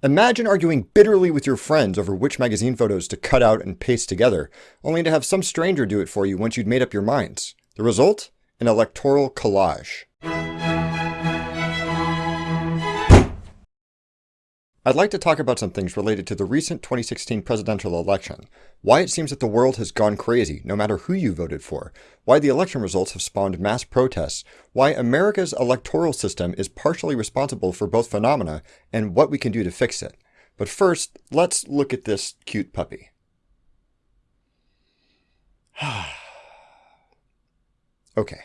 Imagine arguing bitterly with your friends over which magazine photos to cut out and paste together, only to have some stranger do it for you once you'd made up your minds. The result? An electoral collage. I'd like to talk about some things related to the recent 2016 presidential election, why it seems that the world has gone crazy no matter who you voted for, why the election results have spawned mass protests, why America's electoral system is partially responsible for both phenomena, and what we can do to fix it. But first, let's look at this cute puppy. okay,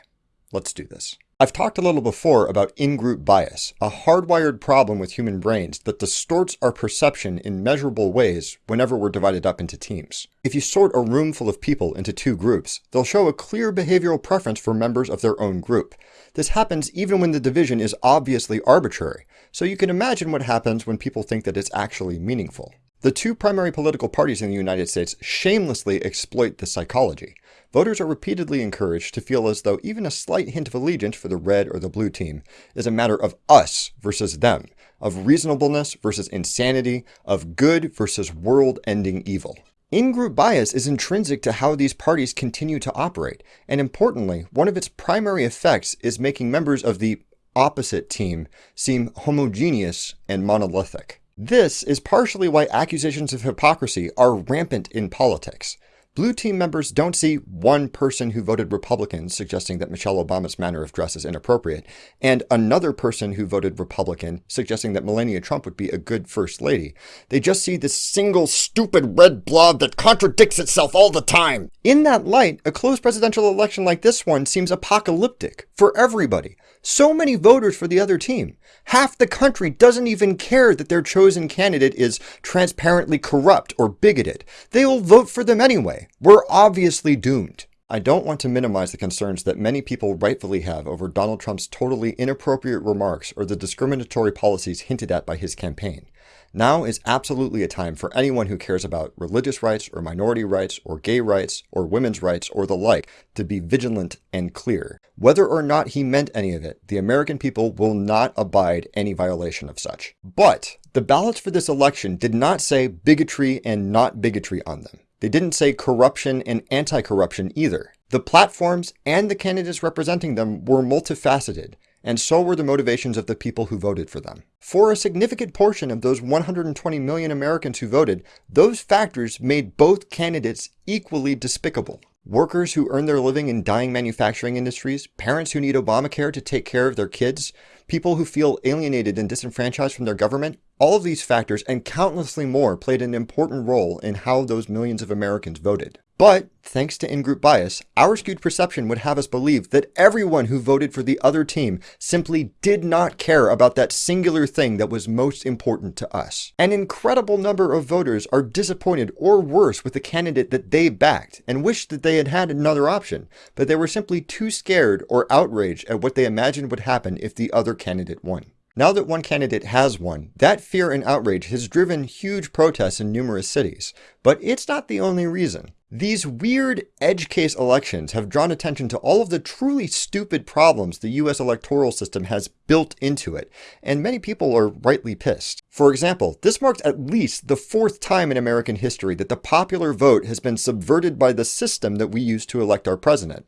let's do this. I've talked a little before about in-group bias, a hardwired problem with human brains that distorts our perception in measurable ways whenever we're divided up into teams. If you sort a room full of people into two groups, they'll show a clear behavioral preference for members of their own group. This happens even when the division is obviously arbitrary, so you can imagine what happens when people think that it's actually meaningful. The two primary political parties in the United States shamelessly exploit this psychology. Voters are repeatedly encouraged to feel as though even a slight hint of allegiance for the red or the blue team is a matter of us versus them, of reasonableness versus insanity, of good versus world-ending evil. In-group bias is intrinsic to how these parties continue to operate, and importantly, one of its primary effects is making members of the opposite team seem homogeneous and monolithic. This is partially why accusations of hypocrisy are rampant in politics. Blue team members don't see one person who voted Republican suggesting that Michelle Obama's manner of dress is inappropriate, and another person who voted Republican suggesting that Melania Trump would be a good first lady. They just see this single stupid red blob that contradicts itself all the time. In that light, a close presidential election like this one seems apocalyptic for everybody. So many voters for the other team. Half the country doesn't even care that their chosen candidate is transparently corrupt or bigoted. They will vote for them anyway. We're obviously doomed. I don't want to minimize the concerns that many people rightfully have over Donald Trump's totally inappropriate remarks or the discriminatory policies hinted at by his campaign. Now is absolutely a time for anyone who cares about religious rights or minority rights or gay rights or women's rights or the like to be vigilant and clear. Whether or not he meant any of it, the American people will not abide any violation of such. But the ballots for this election did not say bigotry and not bigotry on them. They didn't say corruption and anti-corruption either. The platforms and the candidates representing them were multifaceted and so were the motivations of the people who voted for them. For a significant portion of those 120 million Americans who voted, those factors made both candidates equally despicable. Workers who earn their living in dying manufacturing industries, parents who need Obamacare to take care of their kids, people who feel alienated and disenfranchised from their government, all of these factors and countlessly more played an important role in how those millions of Americans voted. But, thanks to in-group bias, our skewed perception would have us believe that everyone who voted for the other team simply did not care about that singular thing that was most important to us. An incredible number of voters are disappointed or worse with the candidate that they backed and wish that they had had another option, but they were simply too scared or outraged at what they imagined would happen if the other candidate won. Now that one candidate has won, that fear and outrage has driven huge protests in numerous cities. But it's not the only reason. These weird edge case elections have drawn attention to all of the truly stupid problems the US electoral system has built into it, and many people are rightly pissed. For example, this marks at least the fourth time in American history that the popular vote has been subverted by the system that we use to elect our president.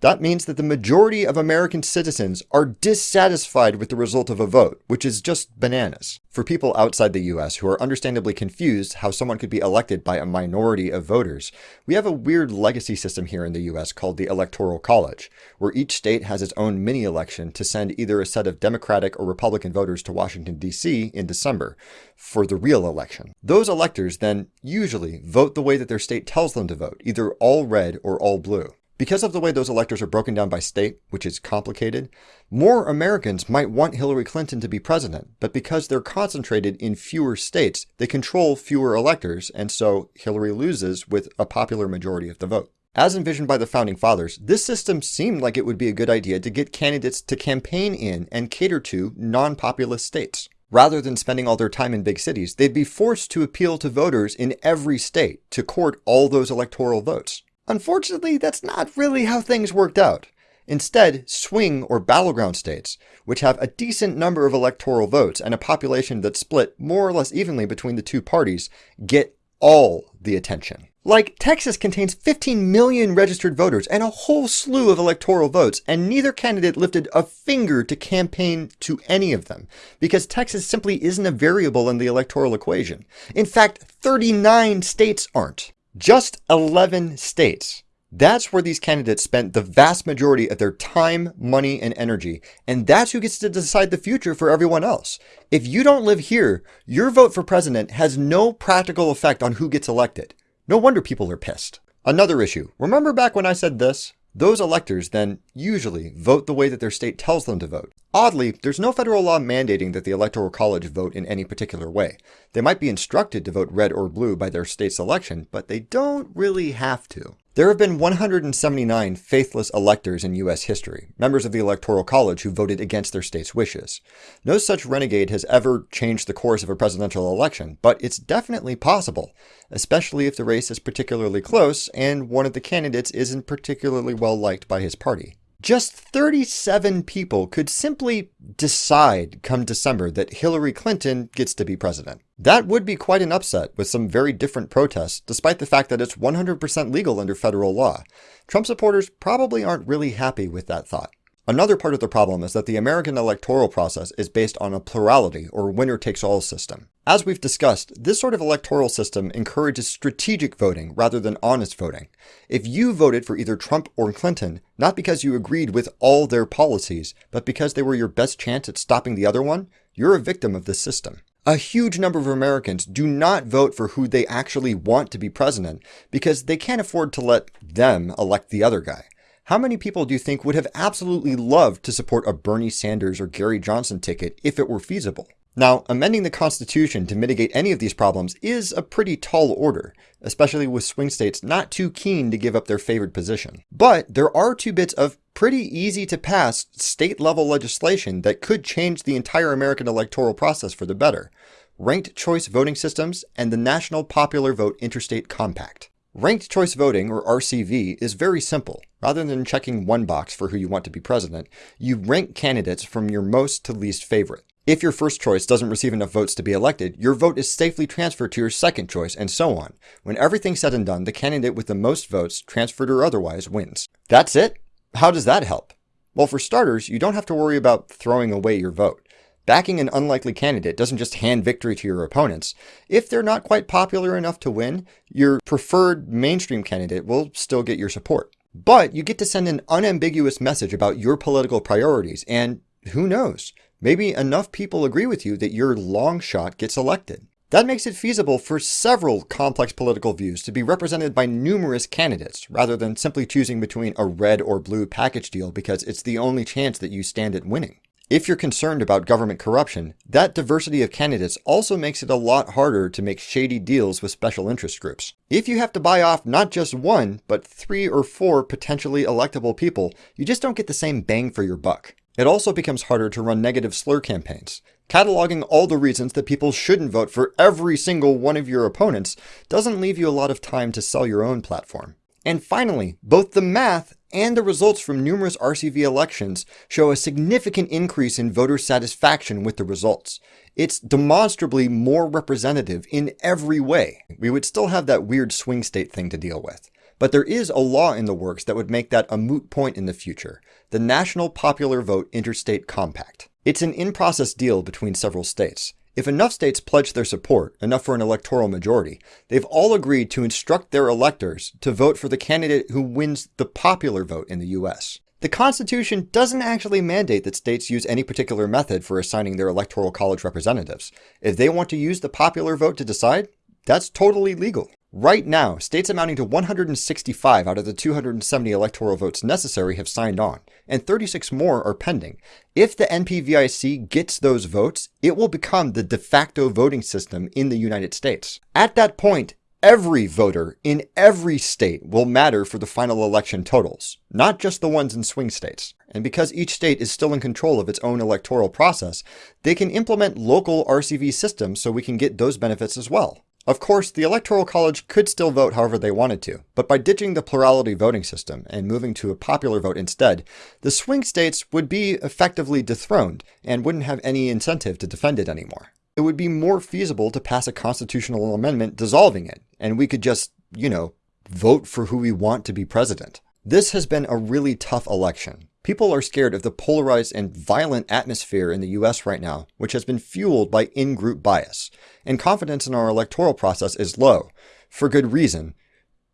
That means that the majority of American citizens are dissatisfied with the result of a vote, which is just bananas. For people outside the US who are understandably confused how someone could be elected by a minority of voters, we have a weird legacy system here in the US called the Electoral College, where each state has its own mini-election to send either a set of Democratic or Republican voters to Washington, D.C. in December for the real election. Those electors then usually vote the way that their state tells them to vote, either all red or all blue. Because of the way those electors are broken down by state, which is complicated, more Americans might want Hillary Clinton to be president, but because they're concentrated in fewer states, they control fewer electors, and so Hillary loses with a popular majority of the vote. As envisioned by the Founding Fathers, this system seemed like it would be a good idea to get candidates to campaign in and cater to non-populous states. Rather than spending all their time in big cities, they'd be forced to appeal to voters in every state to court all those electoral votes. Unfortunately, that's not really how things worked out. Instead, swing or battleground states, which have a decent number of electoral votes and a population that's split more or less evenly between the two parties, get all the attention. Like, Texas contains 15 million registered voters and a whole slew of electoral votes, and neither candidate lifted a finger to campaign to any of them, because Texas simply isn't a variable in the electoral equation. In fact, 39 states aren't. Just 11 states. That's where these candidates spent the vast majority of their time, money, and energy, and that's who gets to decide the future for everyone else. If you don't live here, your vote for president has no practical effect on who gets elected. No wonder people are pissed. Another issue. Remember back when I said this? Those electors then usually vote the way that their state tells them to vote. Oddly, there's no federal law mandating that the Electoral College vote in any particular way. They might be instructed to vote red or blue by their state's election, but they don't really have to. There have been 179 faithless electors in U.S. history, members of the Electoral College who voted against their state's wishes. No such renegade has ever changed the course of a presidential election, but it's definitely possible, especially if the race is particularly close and one of the candidates isn't particularly well liked by his party. Just 37 people could simply decide come December that Hillary Clinton gets to be president. That would be quite an upset with some very different protests, despite the fact that it's 100% legal under federal law. Trump supporters probably aren't really happy with that thought. Another part of the problem is that the American electoral process is based on a plurality or winner-takes-all system. As we've discussed, this sort of electoral system encourages strategic voting rather than honest voting. If you voted for either Trump or Clinton, not because you agreed with all their policies, but because they were your best chance at stopping the other one, you're a victim of this system. A huge number of Americans do not vote for who they actually want to be president because they can't afford to let them elect the other guy. How many people do you think would have absolutely loved to support a Bernie Sanders or Gary Johnson ticket if it were feasible? Now, amending the Constitution to mitigate any of these problems is a pretty tall order, especially with swing states not too keen to give up their favored position. But there are two bits of pretty easy to pass state level legislation that could change the entire American electoral process for the better. Ranked choice voting systems and the National Popular Vote Interstate Compact. Ranked choice voting, or RCV, is very simple. Rather than checking one box for who you want to be president, you rank candidates from your most to least favorite. If your first choice doesn't receive enough votes to be elected, your vote is safely transferred to your second choice, and so on. When everything's said and done, the candidate with the most votes, transferred or otherwise, wins. That's it? How does that help? Well, for starters, you don't have to worry about throwing away your vote. Backing an unlikely candidate doesn't just hand victory to your opponents. If they're not quite popular enough to win, your preferred mainstream candidate will still get your support. But you get to send an unambiguous message about your political priorities, and who knows, maybe enough people agree with you that your long shot gets elected. That makes it feasible for several complex political views to be represented by numerous candidates, rather than simply choosing between a red or blue package deal because it's the only chance that you stand at winning. If you're concerned about government corruption, that diversity of candidates also makes it a lot harder to make shady deals with special interest groups. If you have to buy off not just one, but three or four potentially electable people, you just don't get the same bang for your buck. It also becomes harder to run negative slur campaigns. Cataloging all the reasons that people shouldn't vote for every single one of your opponents doesn't leave you a lot of time to sell your own platform. And finally, both the math and the results from numerous RCV elections show a significant increase in voter satisfaction with the results. It's demonstrably more representative in every way. We would still have that weird swing state thing to deal with. But there is a law in the works that would make that a moot point in the future, the National Popular Vote Interstate Compact. It's an in-process deal between several states. If enough states pledge their support, enough for an electoral majority, they've all agreed to instruct their electors to vote for the candidate who wins the popular vote in the US. The Constitution doesn't actually mandate that states use any particular method for assigning their electoral college representatives. If they want to use the popular vote to decide, that's totally legal. Right now, states amounting to 165 out of the 270 electoral votes necessary have signed on, and 36 more are pending. If the NPVIC gets those votes, it will become the de facto voting system in the United States. At that point, every voter in every state will matter for the final election totals, not just the ones in swing states. And because each state is still in control of its own electoral process, they can implement local RCV systems so we can get those benefits as well. Of course, the Electoral College could still vote however they wanted to, but by ditching the plurality voting system and moving to a popular vote instead, the swing states would be effectively dethroned and wouldn't have any incentive to defend it anymore. It would be more feasible to pass a constitutional amendment dissolving it, and we could just, you know, vote for who we want to be president. This has been a really tough election. People are scared of the polarized and violent atmosphere in the US right now, which has been fueled by in group bias, and confidence in our electoral process is low. For good reason.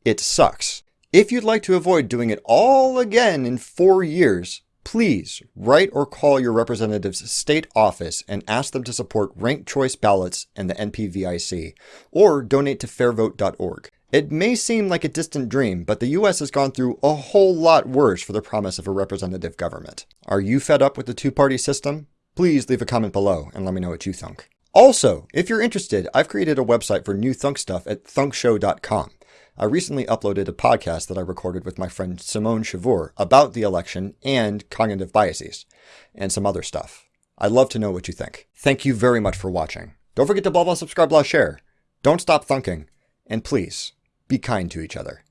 It sucks. If you'd like to avoid doing it all again in four years, please write or call your representative's state office and ask them to support ranked choice ballots and the NPVIC, or donate to fairvote.org. It may seem like a distant dream, but the US has gone through a whole lot worse for the promise of a representative government. Are you fed up with the two-party system? Please leave a comment below and let me know what you think. Also, if you're interested, I've created a website for new Thunk stuff at thunkshow.com. I recently uploaded a podcast that I recorded with my friend Simone Chavour about the election and cognitive biases, and some other stuff. I'd love to know what you think. Thank you very much for watching. Don't forget to blah blah subscribe blah share. Don't stop thunking. And please, be kind to each other.